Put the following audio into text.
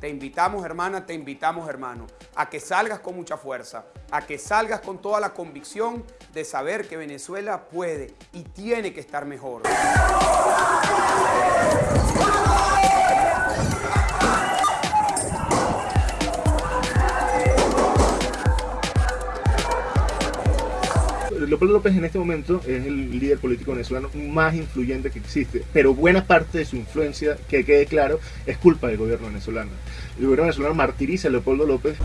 Te invitamos, hermana, te invitamos, hermano a que salgas con mucha fuerza, a que salgas con toda la convicción de saber que Venezuela puede y tiene que estar mejor. Leopoldo López en este momento es el líder político venezolano más influyente que existe, pero buena parte de su influencia, que quede claro, es culpa del gobierno venezolano. El gobierno venezolano martiriza a Leopoldo López.